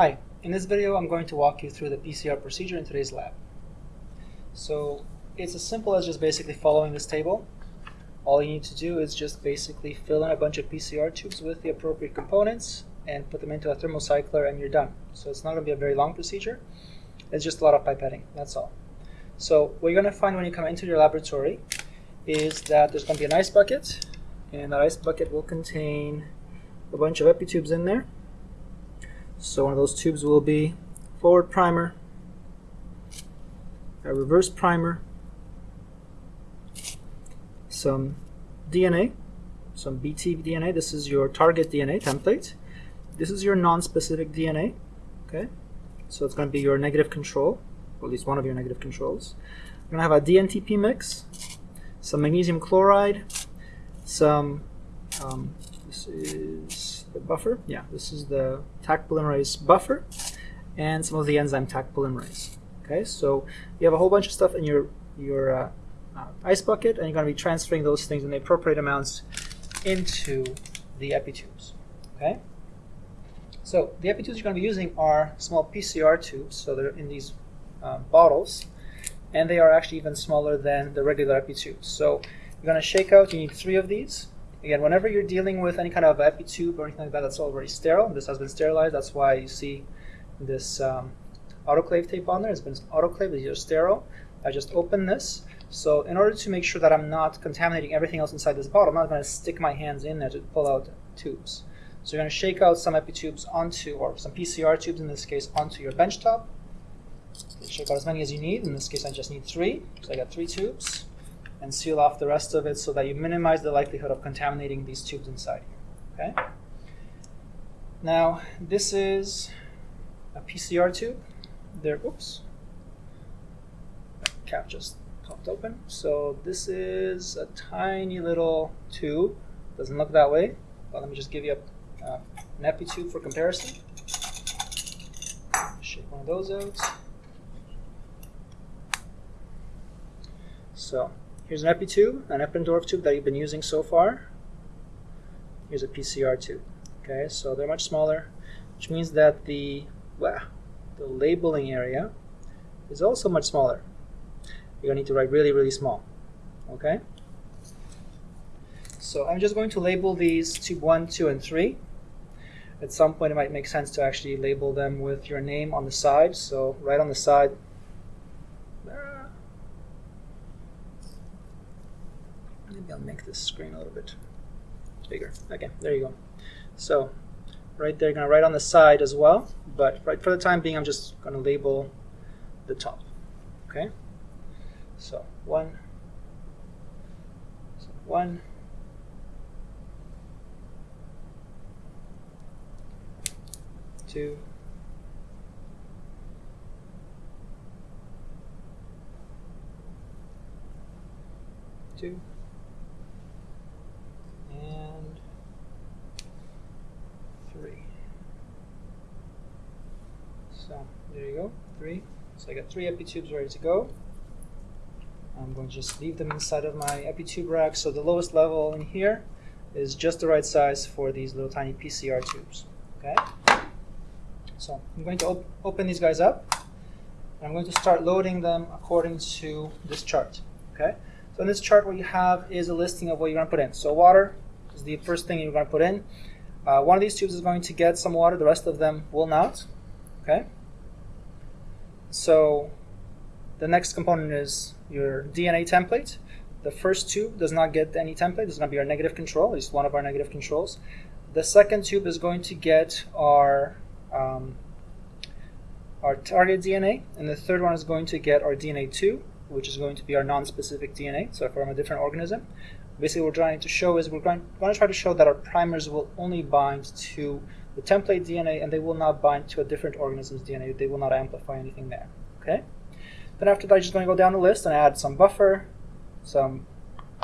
Hi, in this video I'm going to walk you through the PCR procedure in today's lab. So it's as simple as just basically following this table. All you need to do is just basically fill in a bunch of PCR tubes with the appropriate components and put them into a thermocycler and you're done. So it's not going to be a very long procedure. It's just a lot of pipetting, that's all. So what you're going to find when you come into your laboratory is that there's going to be an ice bucket and that ice bucket will contain a bunch of epitubes in there. So one of those tubes will be forward primer, a reverse primer, some DNA, some BT DNA. This is your target DNA template. This is your non-specific DNA. Okay, so it's going to be your negative control, or at least one of your negative controls. We're going to have a DNTP mix, some magnesium chloride, some um, this is buffer. Yeah, this is the Taq polymerase buffer and some of the enzyme Taq polymerase. Okay, so you have a whole bunch of stuff in your your uh, uh, ice bucket, and you're going to be transferring those things in the appropriate amounts into the epitubes. Okay. So the epitubes you're going to be using are small PCR tubes, so they're in these uh, bottles, and they are actually even smaller than the regular epitubes. So you're going to shake out. You need three of these. Again, whenever you're dealing with any kind of epitube or anything like that that's already sterile, this has been sterilized. That's why you see this um, autoclave tape on there. It's been autoclaved. Are sterile. I just open this. So in order to make sure that I'm not contaminating everything else inside this bottle, I'm not going to stick my hands in there to pull out tubes. So you're going to shake out some epitubes onto, or some PCR tubes in this case, onto your bench top. Shake out as many as you need. In this case, I just need three. So I got three tubes and seal off the rest of it so that you minimize the likelihood of contaminating these tubes inside here. Okay. Now this is a PCR tube. There, oops, cap just popped open. So this is a tiny little tube. Doesn't look that way, but let me just give you a, uh, an epi tube for comparison. Shake one of those out. So Here's an epitube, an Eppendorf tube that you've been using so far. Here's a PCR tube. Okay, so they're much smaller, which means that the well, the labeling area is also much smaller. You're gonna need to write really, really small. Okay. So I'm just going to label these tube one, two, and three. At some point, it might make sense to actually label them with your name on the side. So right on the side, Maybe I'll make this screen a little bit bigger. Okay, there you go. So right there, gonna write on the side as well, but right for the time being, I'm just gonna label the top. Okay. So one, so one, two, two. So there you go, three. So I got three epitubes ready to go. I'm going to just leave them inside of my epitube rack. So the lowest level in here is just the right size for these little tiny PCR tubes. Okay. So I'm going to op open these guys up. And I'm going to start loading them according to this chart. Okay. So in this chart, what you have is a listing of what you're going to put in. So water is the first thing you're going to put in. Uh, one of these tubes is going to get some water. The rest of them will not. Okay. So the next component is your DNA template. The first tube does not get any template. Is going to be our negative control, least one of our negative controls. The second tube is going to get our um, our target DNA, and the third one is going to get our DNA2, which is going to be our non-specific DNA, so from a different organism. Basically, what we're trying to show is we're going, going to try to show that our primers will only bind to the template DNA and they will not bind to a different organism's DNA. They will not amplify anything there. Okay. Then after that, I'm just going to go down the list and add some buffer, some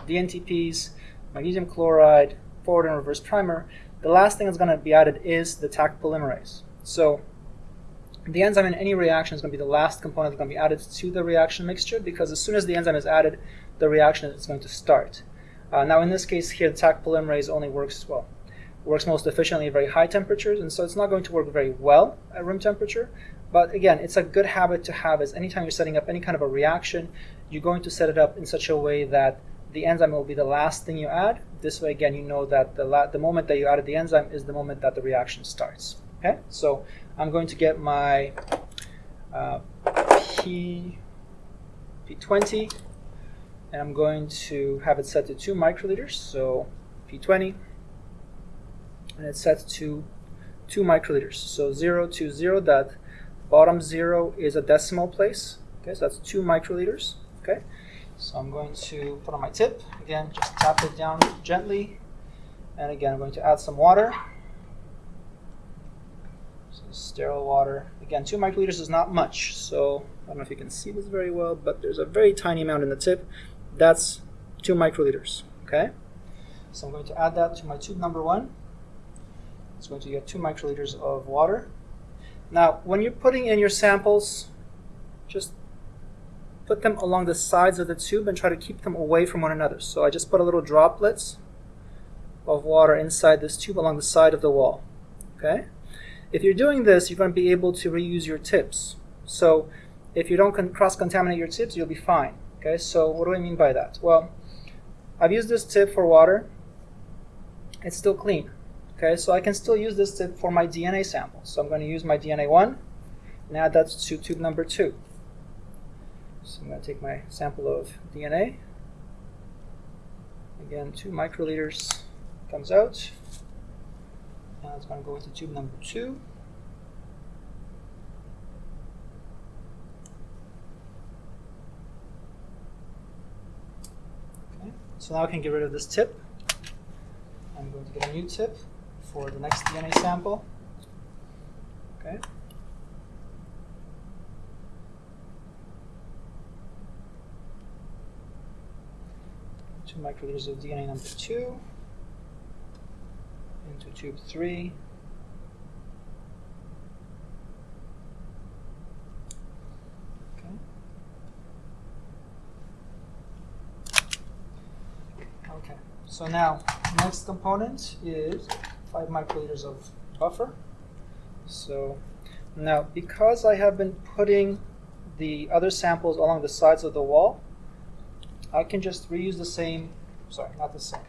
DNTPs, magnesium chloride, forward and reverse primer. The last thing that's going to be added is the Taq polymerase. So the enzyme in any reaction is going to be the last component that's going to be added to the reaction mixture because as soon as the enzyme is added, the reaction is going to start. Uh, now in this case here, the Taq polymerase only works, well, works most efficiently at very high temperatures, and so it's not going to work very well at room temperature. But again, it's a good habit to have is anytime you're setting up any kind of a reaction, you're going to set it up in such a way that the enzyme will be the last thing you add. This way, again, you know that the, the moment that you added the enzyme is the moment that the reaction starts. Okay, so I'm going to get my uh, P, P20, and I'm going to have it set to 2 microliters, so P20, and it's set to 2 microliters. So 0 to 0, that bottom 0 is a decimal place, okay, so that's 2 microliters, okay. So I'm going to put on my tip, again, just tap it down gently, and again, I'm going to add some water. So sterile water. Again, 2 microliters is not much, so I don't know if you can see this very well, but there's a very tiny amount in the tip. That's 2 microliters, okay? So I'm going to add that to my tube number 1. It's going to get 2 microliters of water. Now, when you're putting in your samples, just put them along the sides of the tube and try to keep them away from one another. So I just put a little droplets of water inside this tube along the side of the wall. Okay? If you're doing this, you're going to be able to reuse your tips. So if you don't cross-contaminate your tips, you'll be fine. Okay, so what do I mean by that? Well, I've used this tip for water. It's still clean. Okay, so I can still use this tip for my DNA sample. So I'm going to use my DNA 1 and add that to tube number 2. So I'm going to take my sample of DNA. Again, 2 microliters comes out. And it's going to go into tube number 2. Okay, so now I can get rid of this tip. I'm going to get a new tip for the next DNA sample. Okay. Two microliters of DNA number two into tube three. Okay. Okay. So now, next component is 5 microliters of buffer. So now, because I have been putting the other samples along the sides of the wall, I can just reuse the same, sorry, not the same.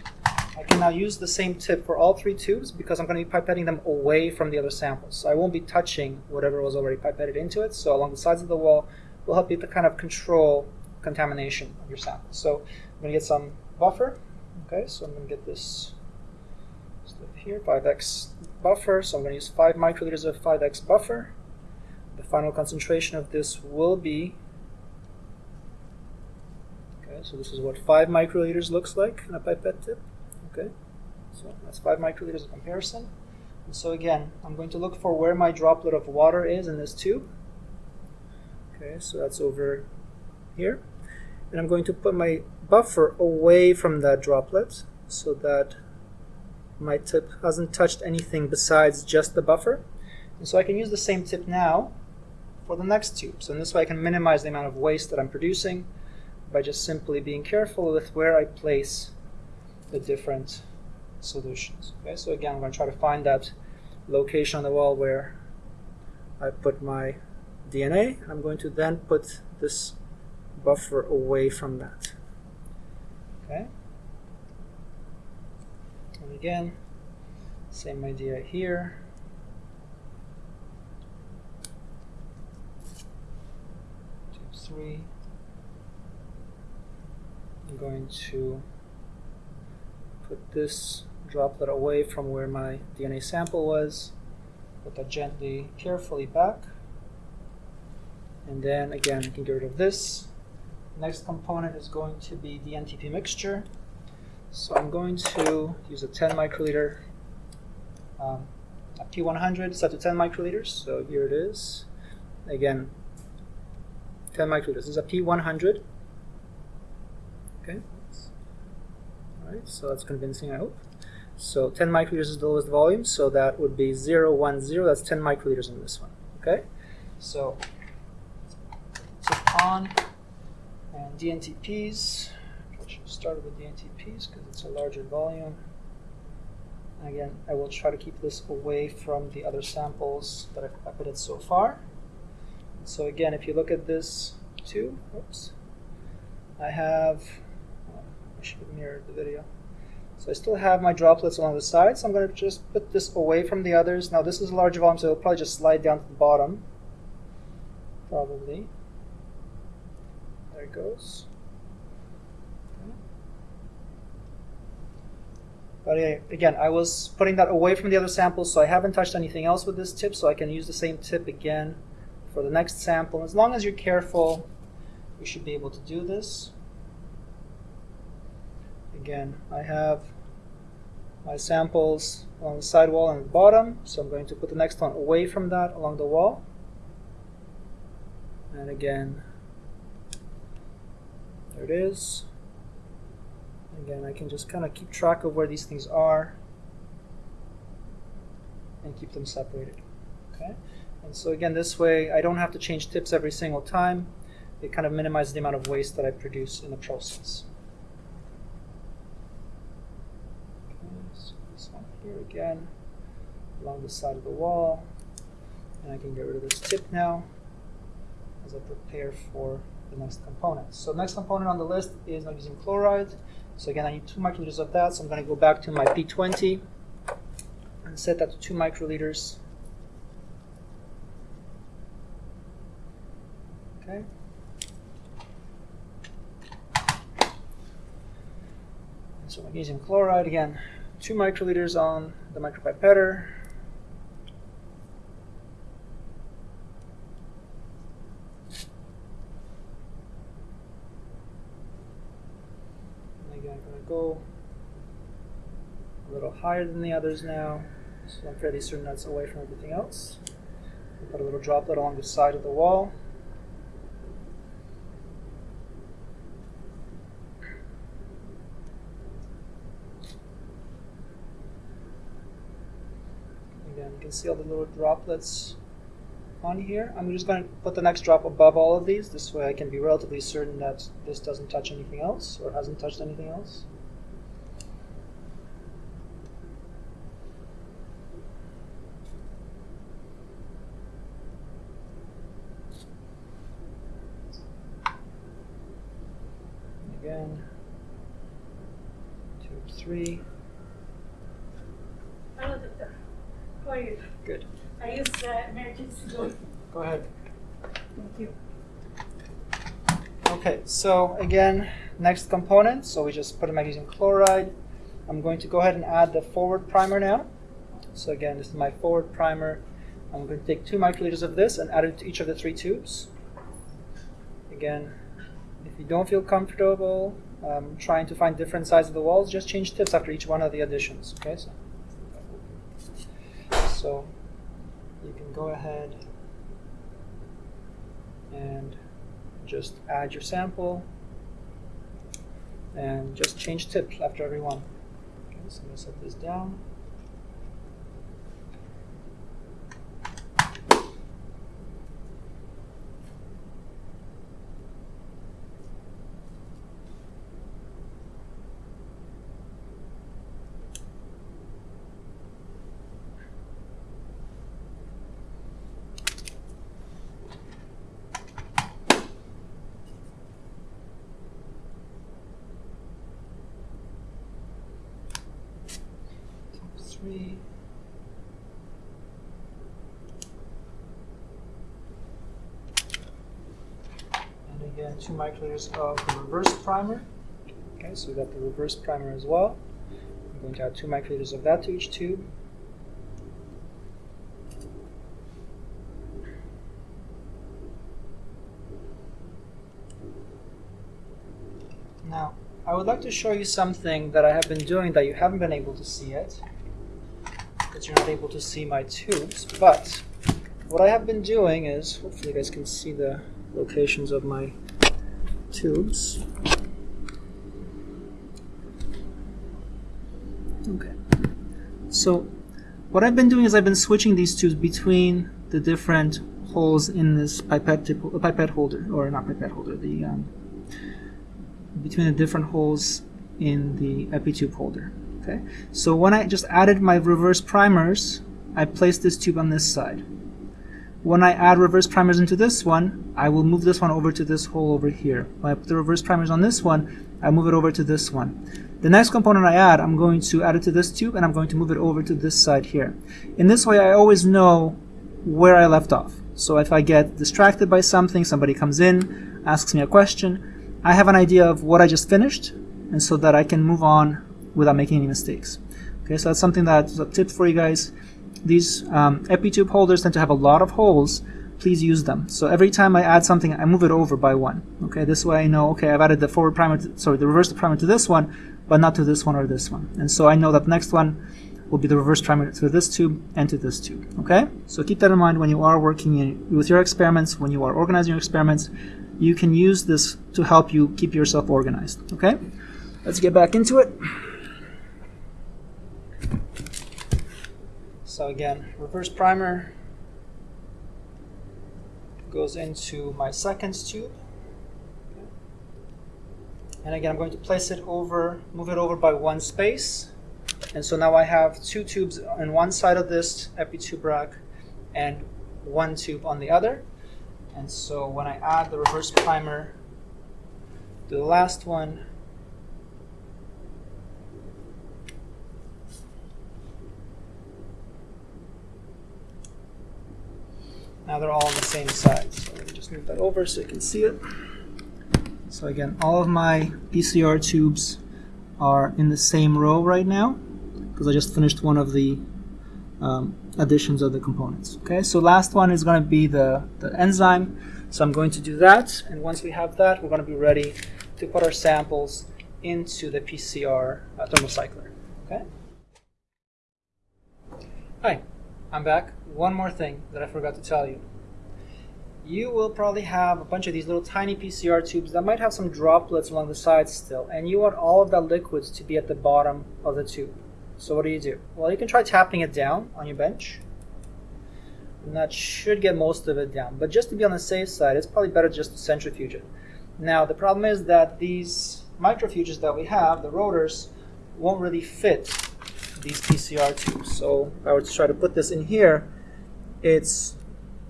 I can now use the same tip for all three tubes because I'm going to be pipetting them away from the other samples. So I won't be touching whatever was already pipetted into it. So along the sides of the wall will help you to kind of control contamination of your sample. So I'm going to get some buffer. Okay, so I'm going to get this stuff here, 5x buffer. So I'm going to use 5 microliters of 5x buffer. The final concentration of this will be, okay, so this is what 5 microliters looks like in a pipette tip. Okay, so that's 5 microliters of comparison. And so again, I'm going to look for where my droplet of water is in this tube. Okay, so that's over here. And I'm going to put my buffer away from that droplet so that my tip hasn't touched anything besides just the buffer. And so I can use the same tip now for the next tube. So in this way I can minimize the amount of waste that I'm producing by just simply being careful with where I place the different solutions. Okay, so again I'm going to try to find that location on the wall where I put my DNA I'm going to then put this buffer away from that. Okay. And again, same idea here. Tube three. I'm going to put this droplet away from where my DNA sample was. Put that gently, carefully back. And then again, I can get rid of this. Next component is going to be the NTP mixture. So I'm going to use a 10 microliter um, a P100 set to 10 microliters. So here it is. Again, 10 microliters. This is a P100. Okay. All right. So that's convincing, I hope. So 10 microliters is the lowest volume. So that would be 0, 1, 0. That's 10 microliters in this one. Okay. So tip on and DNTPs. I should start with DNTPs because it's a larger volume. Again, I will try to keep this away from the other samples that I've pipetted so far. So again, if you look at this too, oops, I have, oh, I should have mirrored the video. So I still have my droplets along the side, so I'm going to just put this away from the others. Now this is a large volume, so it'll probably just slide down to the bottom. Probably. Goes. But again, I was putting that away from the other samples, so I haven't touched anything else with this tip, so I can use the same tip again for the next sample. As long as you're careful, you should be able to do this. Again, I have my samples on the side wall and the bottom, so I'm going to put the next one away from that along the wall. And again, there it is. Again, I can just kind of keep track of where these things are and keep them separated. Okay, And so again, this way I don't have to change tips every single time. It kind of minimizes the amount of waste that I produce in the process. Okay, so this one here again, along the side of the wall. And I can get rid of this tip now as I prepare for the next component. So next component on the list is magnesium chloride. So again, I need 2 microliters of that, so I'm going to go back to my P20 and set that to 2 microliters. Okay. So magnesium chloride, again, 2 microliters on the micropipetter. go a little higher than the others now. So I'm fairly certain that's away from everything else. We'll put a little droplet along the side of the wall. Again, you can see all the little droplets on here. I'm just going to put the next drop above all of these. This way I can be relatively certain that this doesn't touch anything else or hasn't touched anything else. Again, tube three. Hello, doctor. How are you? Good. I use uh, emergency door. Go ahead. Thank you. Okay, so again, next component. So we just put a magnesium chloride. I'm going to go ahead and add the forward primer now. So again, this is my forward primer. I'm going to take two microliters of this and add it to each of the three tubes. Again, if you don't feel comfortable um, trying to find different sides of the walls, just change tips after each one of the additions. Okay, so, so you can go ahead and just add your sample and just change tips after every one. Okay, so I'm going to set this down. Three. And again, two microliters of the reverse primer. Okay, so we got the reverse primer as well. I'm going to add two microliters of that to each tube. Now, I would like to show you something that I have been doing that you haven't been able to see yet you're not able to see my tubes. But what I have been doing is, hopefully you guys can see the locations of my tubes. Okay. So what I've been doing is I've been switching these tubes between the different holes in this pipette, tip, pipette holder, or not pipette holder, the um, between the different holes in the EpiTube holder. Okay, so when I just added my reverse primers, I placed this tube on this side. When I add reverse primers into this one, I will move this one over to this hole over here. When I put the reverse primers on this one, I move it over to this one. The next component I add, I'm going to add it to this tube and I'm going to move it over to this side here. In this way, I always know where I left off. So if I get distracted by something, somebody comes in, asks me a question, I have an idea of what I just finished, and so that I can move on without making any mistakes. Okay, so that's something that's a tip for you guys. These um, EpiTube holders tend to have a lot of holes. Please use them. So every time I add something, I move it over by one. Okay, this way I know, okay, I've added the forward primer, to, sorry, the reverse primer to this one, but not to this one or this one. And so I know that the next one will be the reverse primer to this tube and to this tube. Okay, so keep that in mind when you are working in, with your experiments, when you are organizing your experiments, you can use this to help you keep yourself organized. Okay, let's get back into it. So again, reverse primer goes into my second tube. And again, I'm going to place it over, move it over by one space. And so now I have two tubes on one side of this EpiTube rack and one tube on the other. And so when I add the reverse primer to the last one, Now they're all on the same side. So let me just move that over so you can see it. So again, all of my PCR tubes are in the same row right now because I just finished one of the um, additions of the components. Okay, so last one is going to be the, the enzyme. So I'm going to do that, and once we have that, we're going to be ready to put our samples into the PCR uh, thermocycler. Okay. Hi, I'm back. One more thing that I forgot to tell you. You will probably have a bunch of these little tiny PCR tubes that might have some droplets along the sides still, and you want all of that liquids to be at the bottom of the tube. So what do you do? Well, you can try tapping it down on your bench. And that should get most of it down. But just to be on the safe side, it's probably better just to centrifuge it. Now, the problem is that these microfuges that we have, the rotors, won't really fit these PCR tubes. So if I were to try to put this in here, it's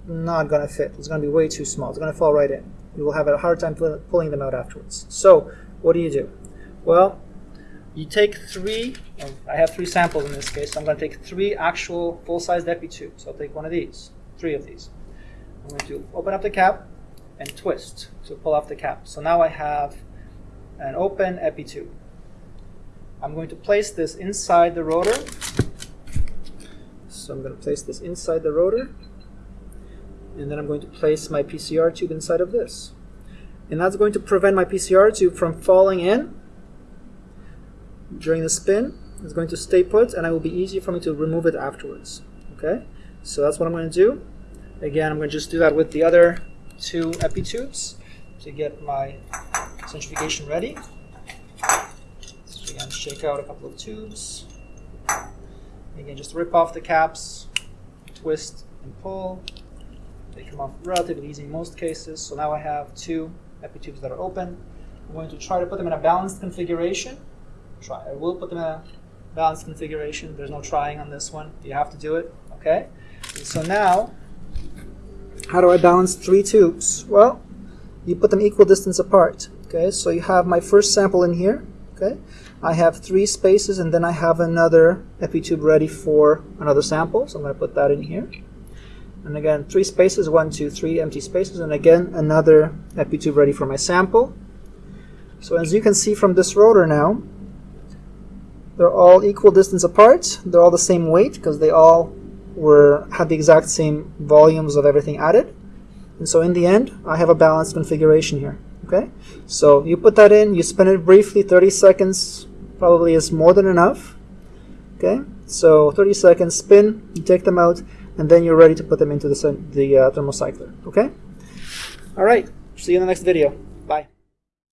not going to fit. It's going to be way too small. It's going to fall right in. You will have a hard time pulling them out afterwards. So what do you do? Well, you take three, um, I have three samples in this case, so I'm going to take three actual full-sized epi tubes. I'll take one of these, three of these. I'm going to open up the cap and twist to pull off the cap. So now I have an open epi tube. I'm going to place this inside the rotor. So I'm going to place this inside the rotor. And then I'm going to place my PCR tube inside of this. And that's going to prevent my PCR tube from falling in during the spin. It's going to stay put and it will be easier for me to remove it afterwards. Okay, so that's what I'm going to do. Again, I'm going to just do that with the other two epi tubes to get my centrifugation ready. Shake out a couple of tubes. Again, just rip off the caps, twist and pull. They come off relatively easy in most cases. So now I have two epitubes that are open. I'm going to try to put them in a balanced configuration. Try. I will put them in a balanced configuration. There's no trying on this one. You have to do it. Okay. And so now, how do I balance three tubes? Well, you put them equal distance apart. Okay. So you have my first sample in here. Okay. I have three spaces and then I have another EpiTube ready for another sample. So I'm going to put that in here. And again, three spaces, one, two, three empty spaces, and again, another EpiTube ready for my sample. So as you can see from this rotor now, they're all equal distance apart. They're all the same weight because they all were had the exact same volumes of everything added. And so in the end, I have a balanced configuration here. Okay, so you put that in, you spin it briefly, 30 seconds, probably is more than enough. Okay, so 30 seconds spin, you take them out, and then you're ready to put them into the, the uh, thermocycler. Okay, all right, see you in the next video. Bye.